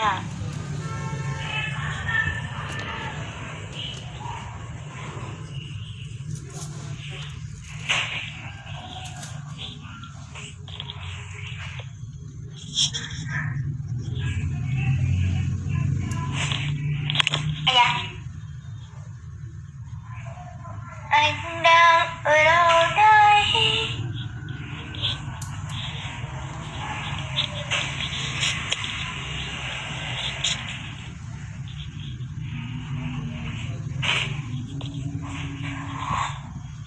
à. Ây da Anh đang ở đâu đây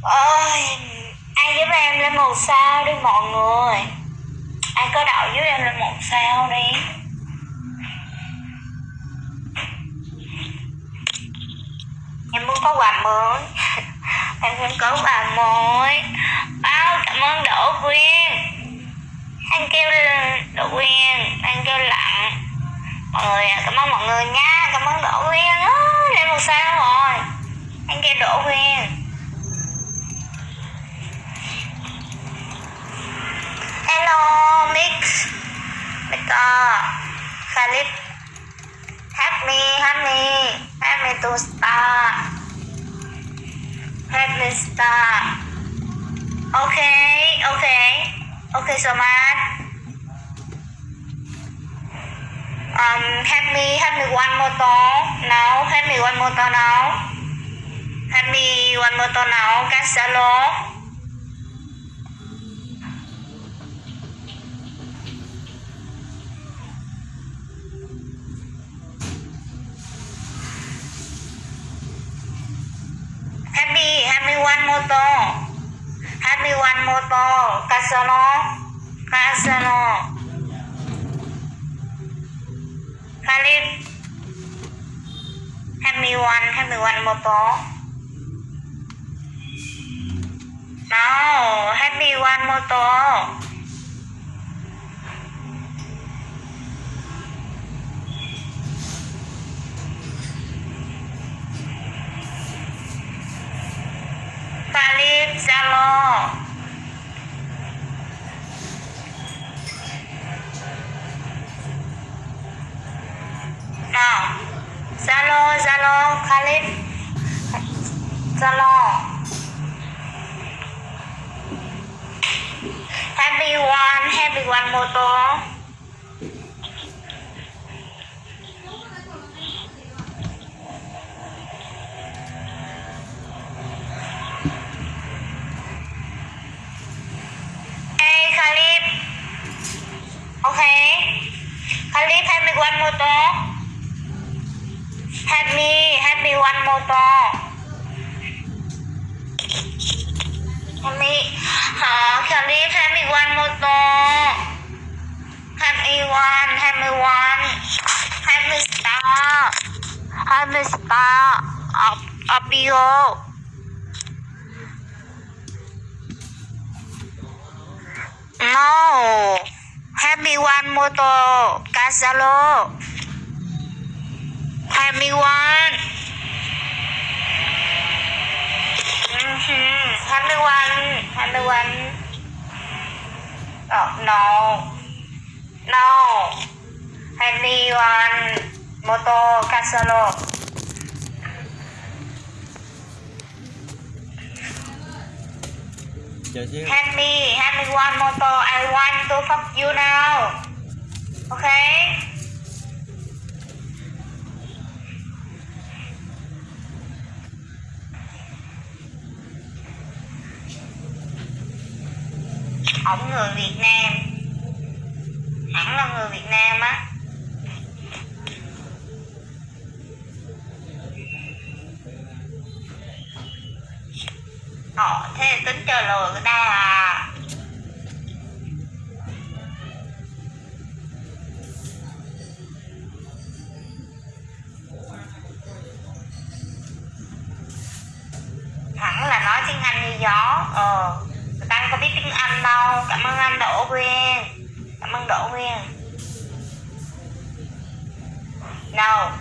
Ôi, ai giúp em lên một sao đi mọi người. Ai có đậu giúp em lên một sao đi. Em muốn có quà mới. Em muốn có quà mới. Bao cảm ơn Đỗ Quyên. Anh kêu Đỗ Quyên Anh kêu lặng. Mọi người à, cảm ơn mọi người nha. Cảm ơn Đỗ Quyên. Á, Lên một sao rồi Anh kêu Đỗ Quyên Hello Mix Mika Khalid Help me, help me star. me star. start Help me Okay, okay Okay so much Um, help me, help me one more time now Help me one more time now Help me one more time now Cancelo Help me, help me one more time. Help me one more time. Casano. Casano. Khalid. Help me one, help me one more time. No, help me one more Zalo. Nào. Zalo, Zalo, Khalid. Zalo. Happy one, happy one motor. Help me, help me one more time. Help me. Uh, Khalid, help me one more time. Help me one, help me one. Help me start. Help me start. Up, up you. No. Help me one moto. Casalo. Help me one. Mm-hmm. Help me one. Help me one. Oh, no. No. Help me one. Moto Casalo. chờ xíu Help me, help me one motor. I want to fuck you now. Okay? Ổng người Việt Nam. Hẳn là người Việt Nam á. Ồ, thế tính chơi lừa người ta à. Hẳn là nói tiếng Anh như gió Ờ Người ta không có biết tiếng Anh đâu Cảm ơn anh Đỗ nguyên. Cảm ơn Đỗ nguyên. Nào.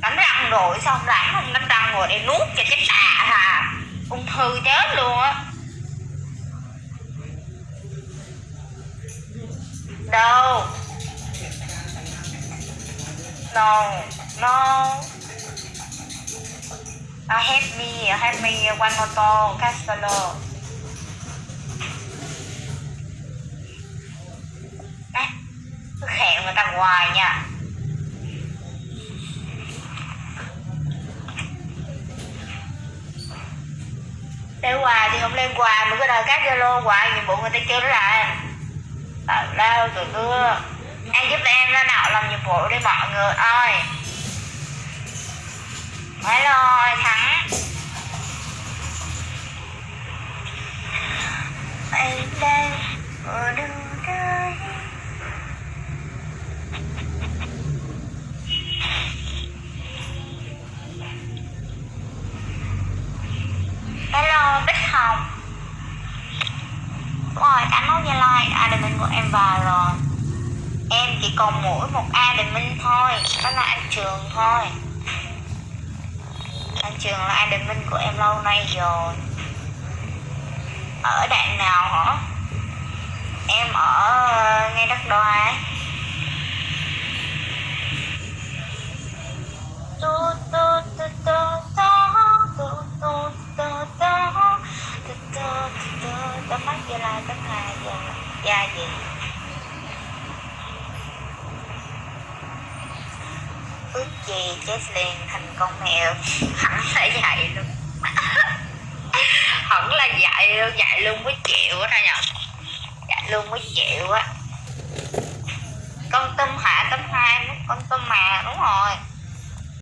Đánh răng rồi, xong không đánh không đánh răng rồi để nuốt cho chết tạ hà. Ung thư chết luôn á. Đâu? No no uh, help me help me one motor Castello Đấy, cứ khẹo người ta hoài nha. Để hoài thì không lên quà mà cái đời các zalo hoài nhiệm vụ người ta chưa lại. tào lao tụi đưa anh giúp em ra nào làm nhiệm vụ đi mọi người ơi phải rồi, thắng. Anh đang ở đâu đây? Hello, bích hồng. Rồi cảm ơn gia lai admin của em vào rồi. Em chỉ còn mỗi một admin thôi, đó là anh trường thôi. Thanh Trường là anh minh của em lâu nay rồi Ở đoạn nào hả? Em ở ngay đất đo ấy Tóm mắt? Gì chết liền thành con mèo. Hẳn là dạy luôn. Hẳn là dạy luôn dạy luôn mới chịu á ra nhở dạy luôn mới chịu á. Con tôm hạ tôm hai, con tôm mà, đúng rồi.